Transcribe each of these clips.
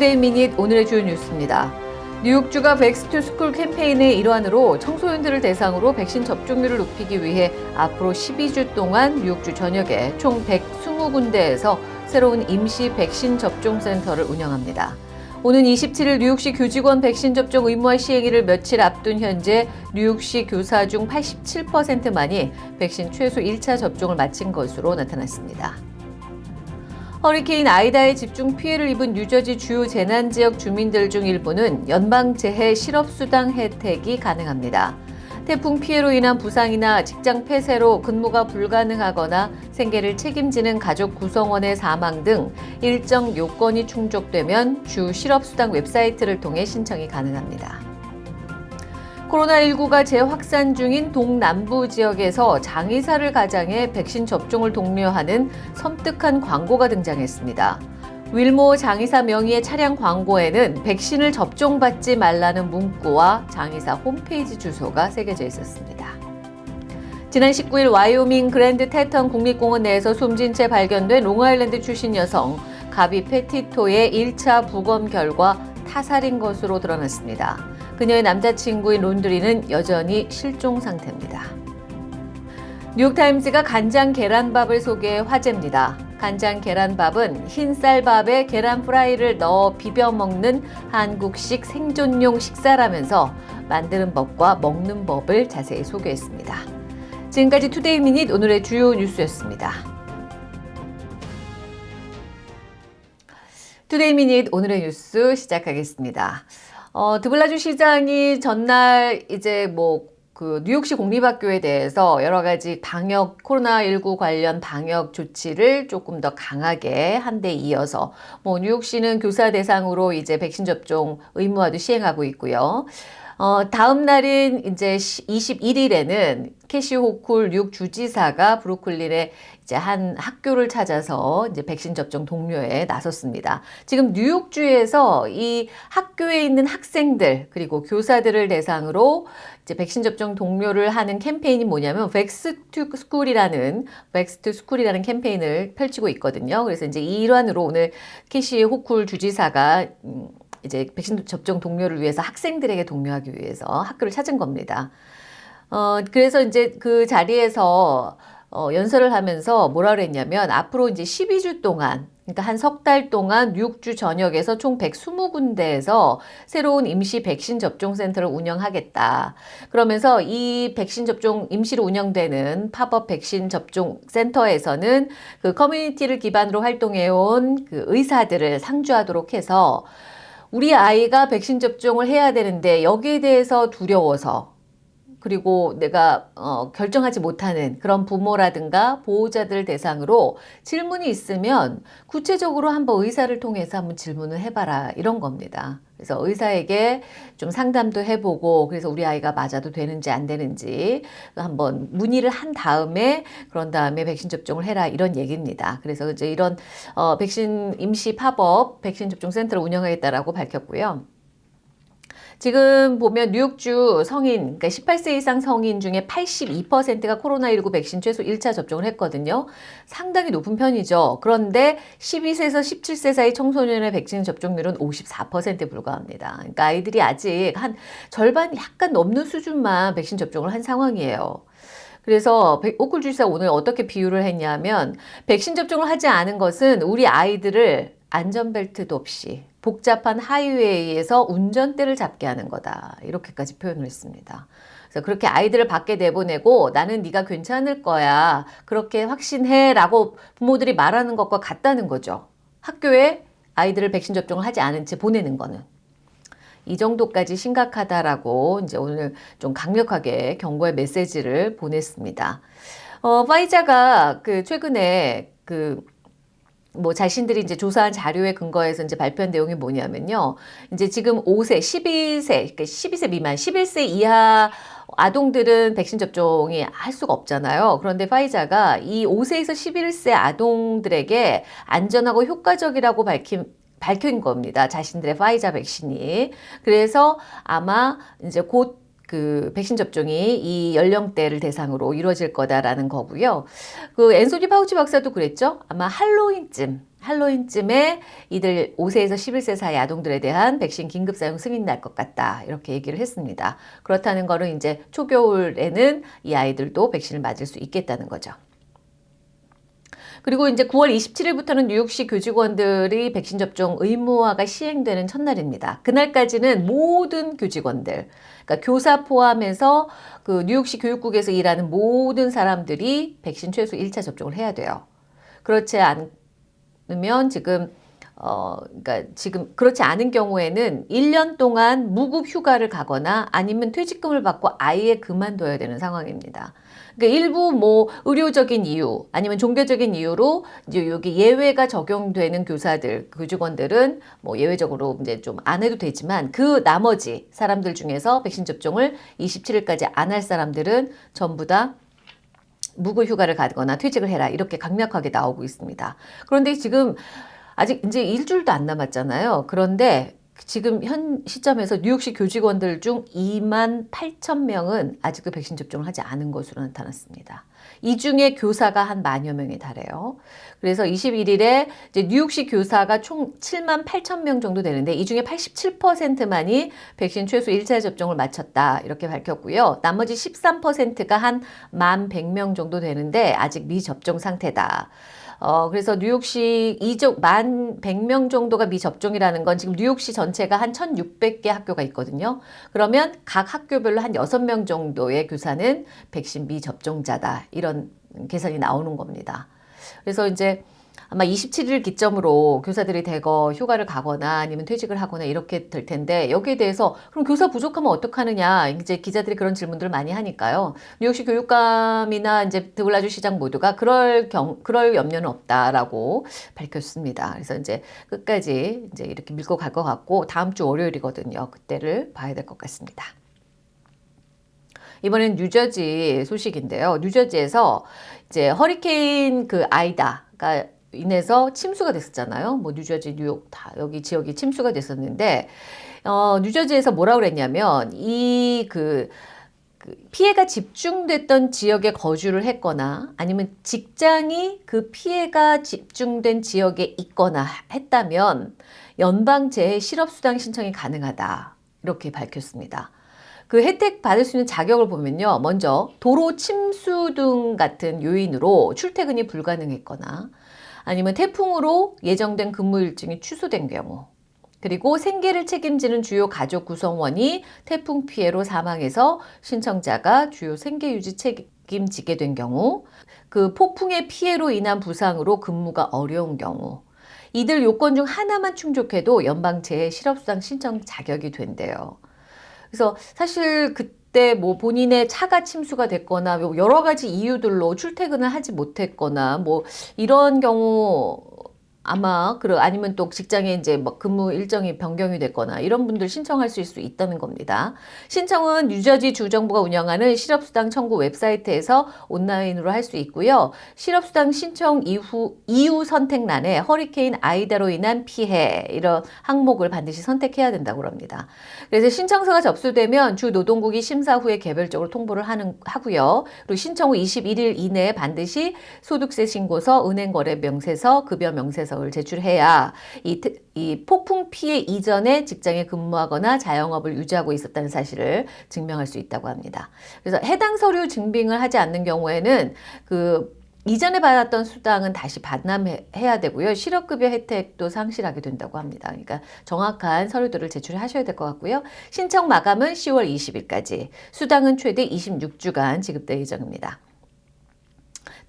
Today Minute 오늘의 주요 뉴스입니다. 뉴욕주가 Vax to School 캠페인의 일환으로 청소년들을 대상으로 백신 접종률을 높이기 위해 앞으로 12주 동안 뉴욕주 전역에 총 120군데에서 새로운 임시 백신 접종 센터를 운영합니다. 오는 27일 뉴욕시 교직원 백신 접종 의무화 시행일을 며칠 앞둔 현재 뉴욕시 교사 중 87%만이 백신 최소 1차 접종을 마친 것으로 나타났습니다. 허리케인 아이다에 집중 피해를 입은 뉴저지 주요 재난 지역 주민들 중 일부는 연방재해 실업수당 혜택이 가능합니다. 태풍 피해로 인한 부상이나 직장 폐쇄로 근무가 불가능하거나 생계를 책임지는 가족 구성원의 사망 등 일정 요건이 충족되면 주 실업수당 웹사이트를 통해 신청이 가능합니다. 코로나19가 재확산 중인 동남부 지역에서 장의사를 가장해 백신 접종을 독려하는 섬뜩한 광고가 등장했습니다. 윌모 장의사 명의의 차량 광고에는 백신을 접종받지 말라는 문구와 장의사 홈페이지 주소가 새겨져 있었습니다. 지난 19일 와이오밍 그랜드 테턴 국립공원 내에서 숨진 채 발견된 롱아일랜드 출신 여성 가비 페티토의 1차 부검 결과 타살인 것으로 드러났습니다. 그녀의 남자친구인 론드리는 여전히 실종 상태입니다. 뉴욕타임즈가 간장 계란밥을 소개해 화제입니다. 간장 계란밥은 흰 쌀밥에 계란 프라이를 넣어 비벼 먹는 한국식 생존용 식사라면서 만드는 법과 먹는 법을 자세히 소개했습니다. 지금까지 Today Minute 오늘의 주요 뉴스였습니다. Today Minute 오늘의 뉴스 시작하겠습니다. 어, 드블라지오 시장이 전날 이제 뭐 그 뉴욕시 공립학교에 대해서 여러 가지 방역 코로나19 관련 방역 조치를 조금 더 강하게 한 데 이어서 뭐 뉴욕시는 교사 대상으로 이제 백신 접종 의무화도 시행하고 있고요. 어, 다음 날인 이제 21일에는 캐시 호쿨 뉴욕 주지사가 브루클린의 이제 한 학교를 찾아서 이제 백신 접종 독려에 나섰습니다. 지금 뉴욕주에서 이 학교에 있는 학생들 그리고 교사들을 대상으로 이제 백신 접종 독려를 하는 캠페인이 뭐냐면 Vax to School이라는 Vax to School이라는 캠페인을 펼치고 있거든요. 그래서 이제 이 일환으로 오늘 캐시 호쿨 주지사가 음, 이제 백신 접종 독려를 위해서 학생들에게 독려하기 위해서 학교를 찾은 겁니다. 어, 그래서 이제 그 자리에서 어, 연설을 하면서 뭐라 그랬냐면 앞으로 이제 12주 동안 그러니까 한 석 달 동안 뉴욕주 전역에서 총 120군데에서 새로운 임시 백신 접종 센터를 운영하겠다. 그러면서 이 백신 접종 임시로 운영되는 팝업 백신 접종 센터에서는 그 커뮤니티를 기반으로 활동해 온 그 의사들을 상주하도록 해서 우리 아이가 백신 접종을 해야 되는데 여기에 대해서 두려워서 그리고 내가 어, 결정하지 못하는 그런 부모라든가 보호자들 대상으로 질문이 있으면 구체적으로 한번 의사를 통해서 한번 질문을 해봐라 이런 겁니다. 그래서 의사에게 좀 상담도 해보고 그래서 우리 아이가 맞아도 되는지 안 되는지 한번 문의를 한 다음에 그런 다음에 백신 접종을 해라 이런 얘기입니다. 그래서 이제 이런 어, 백신 임시 팝업 백신 접종 센터를 운영하겠다라고 밝혔고요. 지금 보면 뉴욕주 성인, 그러니까 18세 이상 성인 중에 82%가 코로나19 백신 최소 1차 접종을 했거든요. 상당히 높은 편이죠. 그런데 12세에서 17세 사이 청소년의 백신 접종률은 54%에 불과합니다. 그러니까 아이들이 아직 한 절반 약간 넘는 수준만 백신 접종을 한 상황이에요. 그래서 오쿨 주지사 오늘 어떻게 비유를 했냐면 백신 접종을 하지 않은 것은 우리 아이들을 안전벨트도 없이 복잡한 하이웨이에서 운전대를 잡게 하는 거다. 이렇게까지 표현을 했습니다. 그래서 그렇게 아이들을 밖에 내보내고 나는 네가 괜찮을 거야. 그렇게 확신해 라고 부모들이 말하는 것과 같다는 거죠. 학교에 아이들을 백신 접종을 하지 않은 채 보내는 거는. 이 정도까지 심각하다라고 이제 오늘 좀 강력하게 경고의 메시지를 보냈습니다. 어, 파이자가 그 최근에 그 뭐 자신들이 이제 조사한 자료에 근거해서 이제 발표한 내용이 뭐냐면요. 이제 지금 5세, 12세, 그러니까 12세 미만, 11세 이하 아동들은 백신 접종이 할 수가 없잖아요. 그런데 파이자가 이 5세에서 11세 아동들에게 안전하고 효과적이라고 밝힌 밝힌 겁니다. 자신들의 파이자 백신이. 그래서 아마 이제 곧 그 백신 접종이 이 연령대를 대상으로 이루어질 거다라는 거고요. 그 앤소니 파우치 박사도 그랬죠. 아마 할로윈쯤 할로윈쯤에 이들 5세에서 11세 사이 아동들에 대한 백신 긴급 사용 승인 날 것 같다. 이렇게 얘기를 했습니다. 그렇다는 거는 이제 초겨울에는 이 아이들도 백신을 맞을 수 있겠다는 거죠. 그리고 이제 9월 27일부터는 뉴욕시 교직원들이 백신 접종 의무화가 시행되는 첫날입니다. 그날까지는 모든 교직원들, 그러니까 교사 포함해서 그 뉴욕시 교육국에서 일하는 모든 사람들이 백신 최소 1차 접종을 해야 돼요. 그렇지 않으면 지금 어, 그러니까 지금 그렇지 않은 경우에는 1년 동안 무급 휴가를 가거나 아니면 퇴직금을 받고 아예 그만둬야 되는 상황입니다. 그러니까 일부 뭐 의료적인 이유 아니면 종교적인 이유로 이제 여기 예외가 적용되는 교사들, 교직원들은 뭐 예외적으로 이제 좀 안 해도 되지만 그 나머지 사람들 중에서 백신 접종을 27일까지 안 할 사람들은 전부 다 무급 휴가를 가거나 퇴직을 해라 이렇게 강력하게 나오고 있습니다. 그런데 지금 아직 이제 일주일도 안 남았잖아요. 그런데 지금 현 시점에서 뉴욕시 교직원들 중 2만 8천 명은 아직도 백신 접종을 하지 않은 것으로 나타났습니다. 이 중에 교사가 한 만여 명에 달해요. 그래서 21일에 이제 뉴욕시 교사가 총 7만 8천 명 정도 되는데 이 중에 87%만이 백신 최소 1차 접종을 마쳤다 이렇게 밝혔고요. 나머지 13%가 한만 100명 정도 되는데 아직 미접종 상태다. 어, 그래서 뉴욕시 이적 만 100명 정도가 미접종이라는 건 지금 뉴욕시 전체가 한 1,600개 학교가 있거든요. 그러면 각 학교별로 한 6명 정도의 교사는 백신 미접종자다. 이런 계산이 나오는 겁니다. 그래서 이제 아마 27일 기점으로 교사들이 대거 휴가를 가거나 아니면 퇴직을 하거나 이렇게 될 텐데 여기에 대해서 그럼 교사 부족하면 어떡하느냐 이제 기자들이 그런 질문들을 많이 하니까요. 뉴욕시 교육감이나 이제 드블라주 시장 모두가 그럴 경 그럴 염려는 없다라고 밝혔습니다. 그래서 이제 끝까지 이제 이렇게 밀고 갈 것 같고 다음 주 월요일이거든요. 그때를 봐야 될 것 같습니다. 이번엔 뉴저지 소식인데요. 뉴저지에서 이제 허리케인 그 아이다가 인해서 침수가 됐었잖아요. 뭐 뉴저지, 뉴욕 다 여기 지역이 침수가 됐었는데 어, 뉴저지에서 뭐라 그랬냐면 이그 그 피해가 집중됐던 지역에 거주를 했거나 아니면 직장이 그 피해가 집중된 지역에 있거나 했다면 연방재해 실업수당 신청이 가능하다. 이렇게 밝혔습니다. 그 혜택 받을 수 있는 자격을 보면요. 먼저 도로 침수 등 같은 요인으로 출퇴근이 불가능했거나 아니면 태풍으로 예정된 근무 일정이 취소된 경우 그리고 생계를 책임지는 주요 가족 구성원이 태풍 피해로 사망해서 신청자가 주요 생계 유지 책임지게 된 경우 그 폭풍의 피해로 인한 부상으로 근무가 어려운 경우 이들 요건 중 하나만 충족해도 연방재해 실업수당 신청 자격이 된대요. 그래서 사실 그 그때 뭐 본인의 차가 침수가 됐거나 뭐 여러 가지 이유들로 출퇴근을 하지 못했거나 뭐 이런 경우 아마 그러 아니면 또 직장에 이제 뭐 근무 일정이 변경이 됐거나 이런 분들 신청할 수 있다는 겁니다. 신청은 뉴저지 주정부가 운영하는 실업수당 청구 웹사이트에서 온라인으로 할 수 있고요. 실업수당 신청 이후 이후 선택란에 허리케인 아이다로 인한 피해 이런 항목을 반드시 선택해야 된다고 합니다. 그래서 신청서가 접수되면 주 노동국이 심사 후에 개별적으로 통보를 하는 하고요. 그리고 신청 후 21일 이내에 반드시 소득세 신고서, 은행거래 명세서, 급여 명세서 계획서를 제출해야 이, 이 폭풍 피해 이전에 직장에 근무하거나 자영업을 유지하고 있었다는 사실을 증명할 수 있다고 합니다. 그래서 해당 서류 증빙을 하지 않는 경우에는 그 이전에 받았던 수당은 다시 반납해야 되고요. 실업급여 혜택도 상실하게 된다고 합니다. 그러니까 정확한 서류들을 제출하셔야 될 것 같고요. 신청 마감은 10월 20일까지, 수당은 최대 26주간 지급될 예정입니다.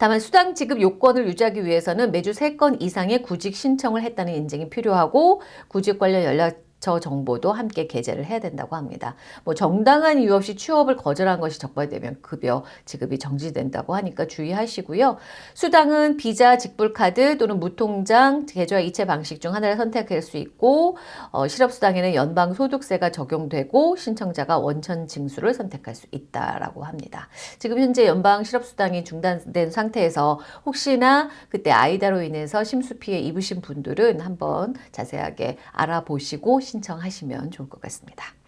다만 수당 지급 요건을 유지하기 위해서는 매주 3건 이상의 구직 신청을 했다는 인증이 필요하고 구직 관련 연락 저 정보도 함께 게재를 해야 된다고 합니다. 뭐 정당한 이유 없이 취업을 거절한 것이 적발되면 급여 지급이 정지된다고 하니까 주의하시고요. 수당은 비자, 직불카드 또는 무통장, 계좌 이체 방식 중 하나를 선택할 수 있고 어, 실업수당에는 연방소득세가 적용되고 신청자가 원천 징수를 선택할 수 있다라고 합니다. 지금 현재 연방 실업수당이 중단된 상태에서 혹시나 그때 아이다로 인해서 심수 피해 입으신 분들은 한번 자세하게 알아보시고 신청하시면 좋을 것 같습니다.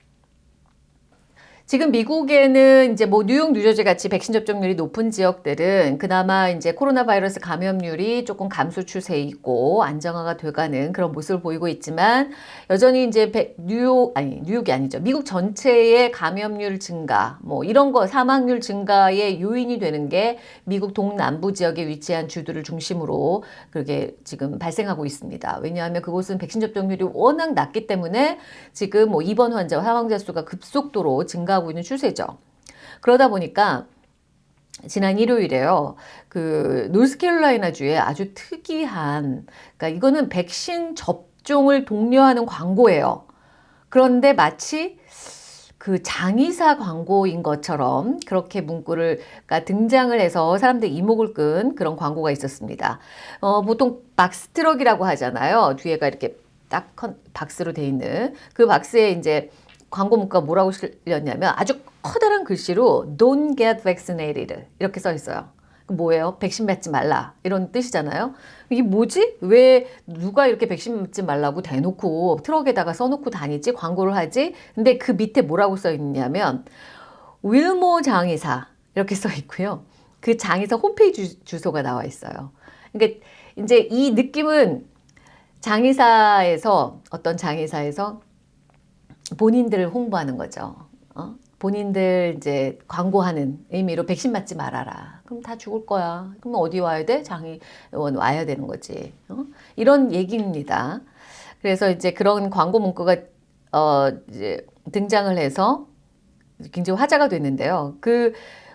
지금 미국에는 이제 뭐 뉴욕, 뉴저지 같이 백신 접종률이 높은 지역들은 그나마 이제 코로나 바이러스 감염률이 조금 감소 추세이고 안정화가 돼가는 그런 모습을 보이고 있지만 여전히 이제 백- 뉴욕 아니 뉴욕이 아니죠. 미국 전체의 감염률 증가 뭐 이런 거 사망률 증가의 요인이 되는 게 미국 동남부 지역에 위치한 주들을 중심으로 그렇게 지금 발생하고 있습니다. 왜냐하면 그곳은 백신 접종률이 워낙 낮기 때문에 지금 뭐 입원 환자와 사망자 수가 급속도로 증가 하고 있는 추세죠. 그러다 보니까 지난 일요일에요. 그 노스캐롤라이나 주에 아주 특이한 그러니까 이거는 백신 접종을 독려하는 광고예요. 그런데 마치 그 장의사 광고인 것처럼 그렇게 문구를 가 등장을 해서 사람들 이목을 끈 그런 광고가 있었습니다. 어, 보통 box truck이라고 하잖아요. 뒤에가 이렇게 딱 컨- 박스로 돼 있는 그 박스에 이제 광고 문구가 뭐라고 실렸냐면 아주 커다란 글씨로 Don't get vaccinated 이렇게 써 있어요. 그 뭐예요? 백신 맞지 말라 이런 뜻이잖아요. 이게 뭐지? 왜 누가 이렇게 백신 맞지 말라고 대놓고 트럭에다가 써놓고 다니지? 광고를 하지? 근데 그 밑에 뭐라고 써 있냐면 윌모 장의사 이렇게 써 있고요. 그 장의사 홈페이지 주, 주소가 나와 있어요. 그러니까 이제 이 느낌은 장의사에서 어떤 장의사에서 본인들을 홍보하는 거죠. 어? 본인들 이제 광고하는 의미로 백신 맞지 말아라. 그럼 다 죽을 거야. 그럼 어디 와야 돼? 장의원 와야 되는 거지. 어? 이런 얘기입니다. 그래서 이제 그런 광고 문구가 어 등장을 해서 굉장히 화제가 됐는데요. 그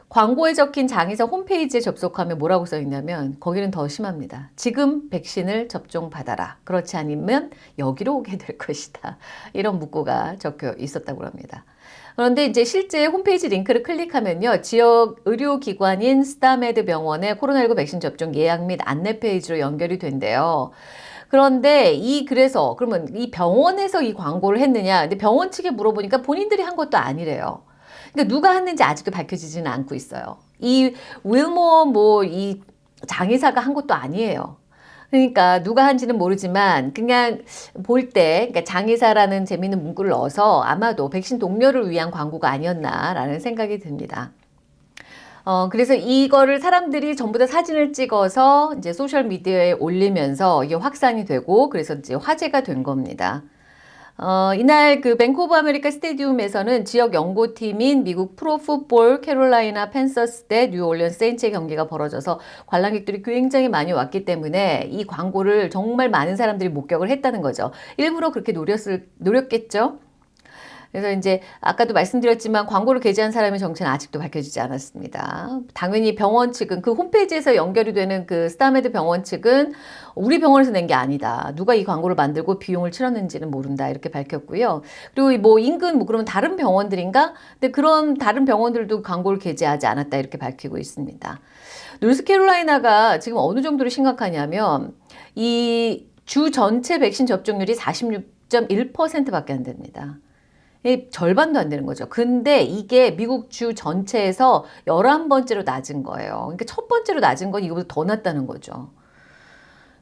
광고에 적힌 장의사 홈페이지에 접속하면 뭐라고 써 있냐면 거기는 더 심합니다. 지금 백신을 접종 받아라. 그렇지 않으면 여기로 오게 될 것이다. 이런 문구가 적혀 있었다고 합니다. 그런데 이제 실제 홈페이지 링크를 클릭하면요. 지역 의료기관인 스타메드 병원의 코로나19 백신 접종 예약 및 안내 페이지로 연결이 된대요. 그런데 이 그래서 그러면 이 병원에서 이 광고를 했느냐? 근데 병원 측에 물어보니까 본인들이 한 것도 아니래요. 그러니까 누가 했는지 아직도 밝혀지지는 않고 있어요. 이 윌모 뭐이 장의사가 한 것도 아니에요. 그러니까 누가 한지는 모르지만 그냥 볼 때 그러니까 장의사라는 재미있는 문구를 넣어서 아마도 백신 독려를 위한 광고가 아니었나라는 생각이 듭니다. 어, 그래서 이거를 사람들이 전부 다 사진을 찍어서 이제 소셜 미디어에 올리면서 이게 확산이 되고 그래서 이제 화제가 된 겁니다. 어, 이날 그 Bank of America Stadium에서는 지역 연고팀인 미국 프로풋볼 캐롤라이나 팬서스 대 뉴올리언스 세인츠의 경기가 벌어져서 관람객들이 굉장히 많이 왔기 때문에 이 광고를 정말 많은 사람들이 목격을 했다는 거죠. 일부러 그렇게 노렸을, 노렸겠죠? 그래서 이제 아까도 말씀드렸지만 광고를 게재한 사람의 정체는 아직도 밝혀지지 않았습니다. 당연히 병원 측은 그 홈페이지에서 연결이 되는 그 스타메드 병원 측은 우리 병원에서 낸 게 아니다. 누가 이 광고를 만들고 비용을 치렀는지는 모른다. 이렇게 밝혔고요. 그리고 뭐 인근 뭐 그러면 다른 병원들인가? 근데 그런 다른 병원들도 광고를 게재하지 않았다. 이렇게 밝히고 있습니다. 노스캐롤라이나가 지금 어느 정도로 심각하냐면 이 주 전체 백신 접종률이 46.1%밖에 안 됩니다. 절반도 안 되는 거죠. 근데 이게 미국 주 전체에서 11번째로 낮은 거예요. 그러니까 첫 번째로 낮은 건 이거보다 더 낮다는 거죠.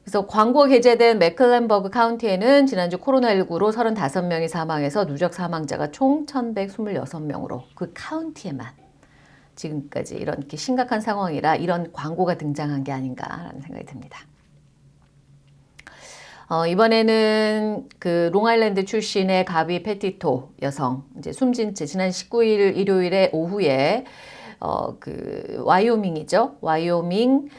그래서 광고 게재된 맥클렌버그 카운티에는 지난주 코로나19로 35명이 사망해서 누적 사망자가 총 1,126명으로 그 카운티에만 지금까지 이렇게 심각한 상황이라 이런 광고가 등장한 게 아닌가라는 생각이 듭니다. 어, 이번에는 그 롱아일랜드 출신의 가비 페티토 여성 이제 숨진 채 지난 19일 일요일에 오후에 어, 그 와이오밍이죠. 와이오밍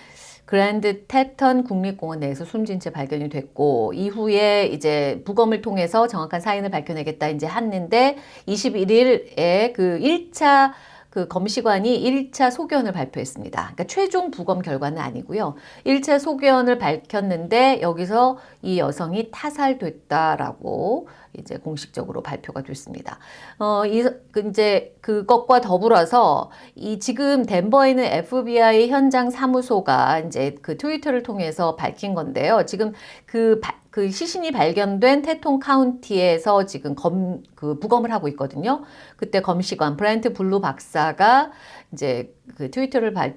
그랜드 테턴 국립공원 내에서 숨진 채 발견이 됐고 이후에 이제 부검을 통해서 정확한 사인을 밝혀내겠다 이제 했는데 21일에 그 1차 그 검시관이 1차 소견을 발표했습니다. 그러니까 최종 부검 결과는 아니고요. 1차 소견을 밝혔는데 여기서 이 여성이 타살됐다라고 이제 공식적으로 발표가 됐습니다. 어, 이, 그 이제 그것과 더불어서 이 지금 덴버에 있는 FBI 현장 사무소가 이제 그 트위터를 통해서 밝힌 건데요. 지금 그, 바, 그 시신이 발견된 테통 카운티에서 지금 검, 그 부검을 하고 있거든요. 그때 검시관 브랜트 블루 박사가 이제 그 트위터를 발,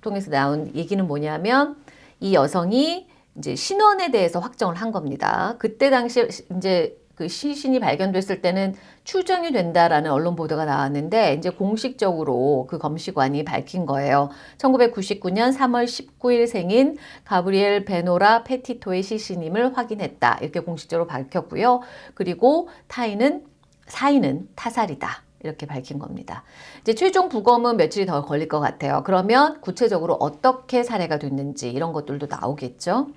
통해서 나온 얘기는 뭐냐면 이 여성이 이제 신원에 대해서 확정을 한 겁니다. 그때 당시 이제 그 시신이 발견됐을 때는 추정이 된다라는 언론 보도가 나왔는데 이제 공식적으로 그 검시관이 밝힌 거예요. 1999년 3월 19일 생인 가브리엘 베노라 페티토의 시신임을 확인했다. 이렇게 공식적으로 밝혔고요. 그리고 타인은 사인은 타살이다. 이렇게 밝힌 겁니다. 이제 최종 부검은 며칠이 더 걸릴 것 같아요. 그러면 구체적으로 어떻게 살해가 됐는지 이런 것들도 나오겠죠.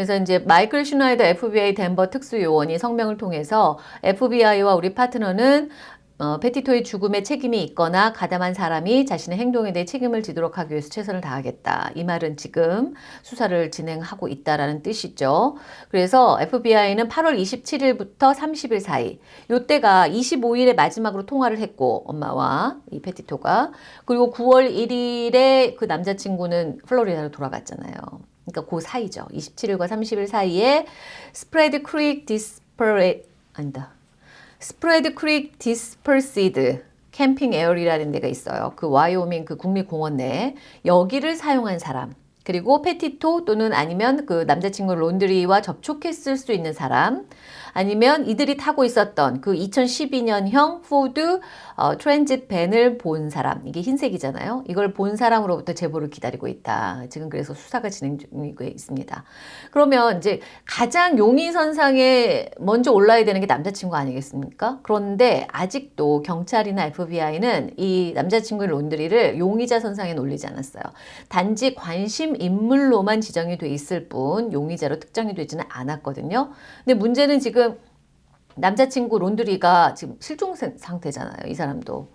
그래서 이제 마이클 슈나이더 FBI 덴버 특수요원이 성명을 통해서 FBI와 우리 파트너는 어, 페티토의 죽음에 책임이 있거나 가담한 사람이 자신의 행동에 대해 책임을 지도록 하기 위해서 최선을 다하겠다. 이 말은 지금 수사를 진행하고 있다라는 뜻이죠. 그래서 FBI는 8월 27일부터 30일 사이 요때가 25일에 마지막으로 통화를 했고 엄마와 이 페티토가 그리고 9월 1일에 그 남자친구는 플로리다로 돌아갔잖아요. 그러니까 그 사이죠. 27일과 30일 사이에 Spread Creek Disper 아니다. Spread Creek Dispersed Camping Area라는 데가 있어요. 그 와이오밍 그 국립공원 내에 여기를 사용한 사람 그리고 페티토 또는 아니면 그 남자친구 론드리와 접촉했을 수 있는 사람 아니면 이들이 타고 있었던 그 2012년형 포드 어, 트랜짓 밴을 본 사람 이게 흰색이잖아요. 이걸 본 사람으로부터 제보를 기다리고 있다. 지금 그래서 수사가 진행 중이고 있습니다. 그러면 이제 가장 용의선상에 먼저 올라야 되는 게 남자친구 아니겠습니까? 그런데 아직도 경찰이나 FBI는 이 남자친구의 론드리를 용의자 선상에 올리지 않았어요. 단지 관심 인물로만 지정이 돼 있을 뿐 용의자로 특정이 되지는 않았거든요. 근데 문제는 지금 남자친구 론드리가 지금 실종 상태잖아요. 이 사람도.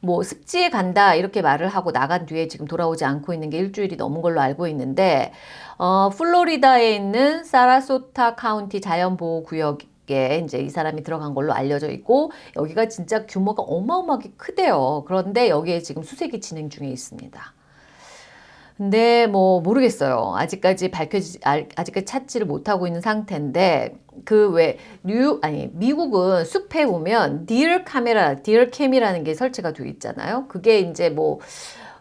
뭐 습지에 간다 이렇게 말을 하고 나간 뒤에 지금 돌아오지 않고 있는 게 일주일이 넘은 걸로 알고 있는데 어, 플로리다에 있는 사라소타 카운티 자연보호구역 에 이제 이 사람이 들어간 걸로 알려져 있고 여기가 진짜 규모가 어마어마하게 크대요. 그런데 여기에 지금 수색이 진행 중에 있습니다. 근데 뭐 모르겠어요. 아직까지 밝혀지 아직까지 찾지를 못하고 있는 상태인데 그 왜 뉴 아니 미국은 숲에 보면 deer 카메라, deer cam이라는 게 설치가 되어 있잖아요. 그게 이제 뭐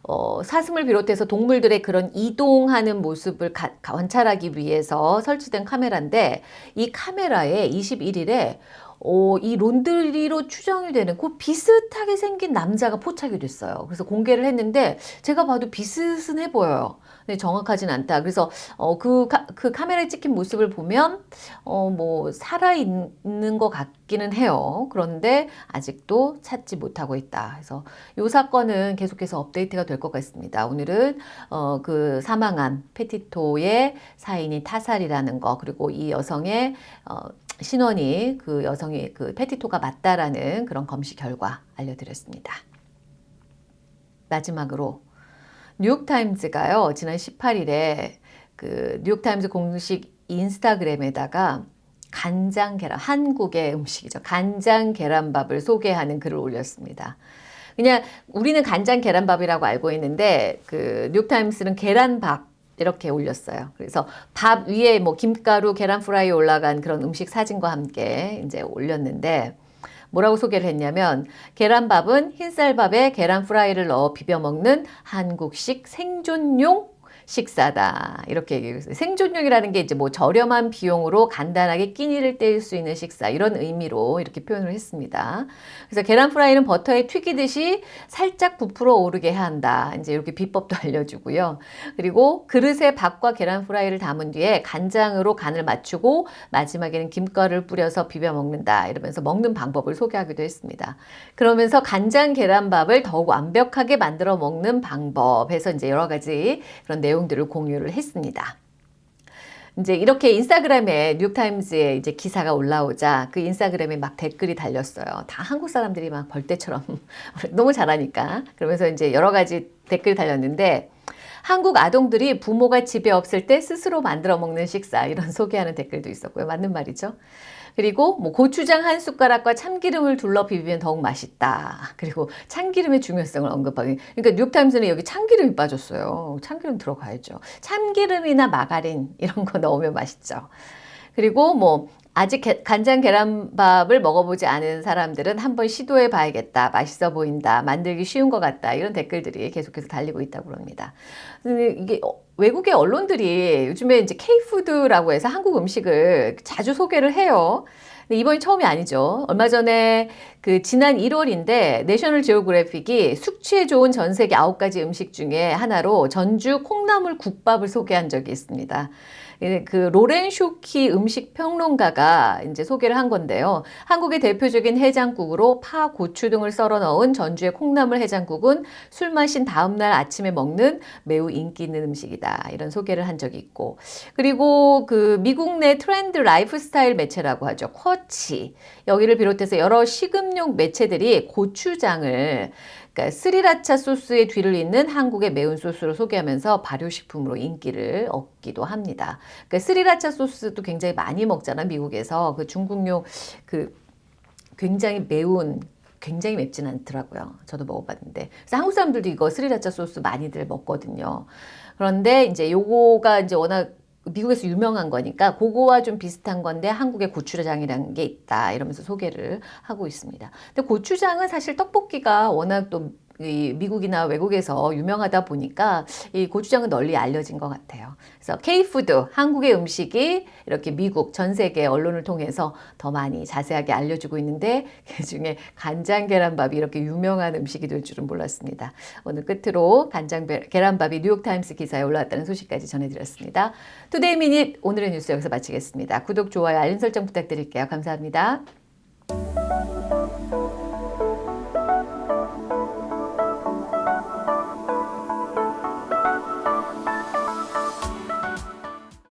어, 사슴을 비롯해서 동물들의 그런 이동하는 모습을 가, 관찰하기 위해서 설치된 카메라인데 이 카메라에 21일에 어, 이 론드리로 추정이 되는 그 비슷하게 생긴 남자가 포착이 됐어요. 그래서 공개를 했는데 제가 봐도 비슷해 보여요. 근데 정확하진 않다. 그래서 어, 그, 카, 그 카메라에 찍힌 모습을 보면 어, 뭐 살아있는 것 같기는 해요. 그런데 아직도 찾지 못하고 있다. 그래서 이 사건은 계속해서 업데이트가 될 것 같습니다. 오늘은 어, 그 사망한 페티토의 사인이 타살이라는 거 그리고 이 여성의 어, 신원이 그 여성이 그 페티토가 맞다라는 그런 검시 결과 알려드렸습니다. 마지막으로 뉴욕타임즈가요 지난 18일에 그 뉴욕타임즈 공식 인스타그램에다가 간장 계란 한국의 음식이죠 간장 계란밥을 소개하는 글을 올렸습니다. 그냥 우리는 간장 계란밥이라고 알고 있는데 그 뉴욕타임스는 계란밥 이렇게 올렸어요. 그래서 밥 위에 뭐 김가루, 계란 프라이 올라간 그런 음식 사진과 함께 이제 올렸는데 뭐라고 소개를 했냐면 계란밥은 흰쌀밥에 계란 프라이를 넣어 비벼 먹는 한국식 생존용 식사다. 이렇게 얘기했어요. 생존용이라는 게 이제 뭐 저렴한 비용으로 간단하게 끼니를 때울 수 있는 식사 이런 의미로 이렇게 표현을 했습니다. 그래서 계란 프라이는 버터에 튀기듯이 살짝 부풀어 오르게 한다. 이제 이렇게 비법도 알려주고요. 그리고 그릇에 밥과 계란 프라이를 담은 뒤에 간장으로 간을 맞추고 마지막에는 김가루를 뿌려서 비벼 먹는다. 이러면서 먹는 방법을 소개하기도 했습니다. 그러면서 간장 계란밥을 더욱 완벽하게 만들어 먹는 방법에서 이제 여러 가지 그런 내용 내용들을 공유를 했습니다. 이제 이렇게 인스타그램에 뉴욕타임즈에 이제 기사가 올라오자 그 인스타그램에 막 댓글이 달렸어요. 다 한국 사람들이 막 벌떼처럼 너무 잘하니까. 그러면서 이제 여러 가지 댓글이 달렸는데 한국 아동들이 부모가 집에 없을 때 스스로 만들어 먹는 식사 이런 소개하는 댓글도 있었고요. 맞는 말이죠. 그리고 뭐 고추장 한 숟가락과 참기름을 둘러 비비면 더욱 맛있다. 그리고 참기름의 중요성을 언급하기. 그러니까 뉴욕타임스는 여기 참기름이 빠졌어요. 참기름 들어가야죠. 참기름이나 마가린 이런 거 넣으면 맛있죠. 그리고 뭐 아직 게- 간장 계란밥을 먹어보지 않은 사람들은 한번 시도해 봐야겠다. 맛있어 보인다. 만들기 쉬운 것 같다. 이런 댓글들이 계속해서 달리고 있다고 합니다. 이게 어, 외국의 언론들이 요즘에 이제 K푸드라고 해서 한국 음식을 자주 소개를 해요. 이번이 처음이 아니죠. 얼마 전에 그 지난 1월인데 내셔널 지오그래픽이 숙취에 좋은 전 세계 9가지 음식 중에 하나로 전주 콩나물 국밥을 소개한 적이 있습니다. 예, 그 로렌 쇼키 음식 평론가가 이제 소개를 한 건데요. 한국의 대표적인 해장국으로 파, 고추 등을 썰어 넣은 전주의 콩나물 해장국은 술 마신 다음날 아침에 먹는 매우 인기 있는 음식이다. 이런 소개를 한 적이 있고. 그리고 그 미국 내 트렌드 라이프스타일 매체라고 하죠. 쿼츠. 여기를 비롯해서 여러 식음료 매체들이 고추장을 그러니까 스리라차 소스의 뒤를 잇는 한국의 매운 소스로 소개하면서 발효식품으로 인기를 얻기도 합니다. 그러니까 스리라차 소스도 굉장히 많이 먹잖아 미국에서 그 중국용 그 굉장히 매운 굉장히 맵진 않더라고요. 저도 먹어봤는데 그래서 한국 사람들도 이거 스리라차 소스 많이들 먹거든요. 그런데 이제 요거가 이제 워낙 미국에서 유명한 거니까 그거와 좀 비슷한 건데 한국에 고추장이라는 게 있다 이러면서 소개를 하고 있습니다. 근데 고추장은 사실 떡볶이가 워낙 또이 미국이나 외국에서 유명하다 보니까 이 고추장은 널리 알려진 것 같아요. 그래서 K푸드, 한국의 음식이 이렇게 미국 전 세계 언론을 통해서 더 많이 자세하게 알려주고 있는데 그 중에 간장 계란밥이 이렇게 유명한 음식이 될 줄은 몰랐습니다. 오늘 끝으로 간장 배- 계란밥이 뉴욕타임스 기사에 올라왔다는 소식까지 전해드렸습니다. Today Minute 오늘의 뉴스 여기서 마치겠습니다. 구독, 좋아요, 알림 설정 부탁드릴게요. 감사합니다.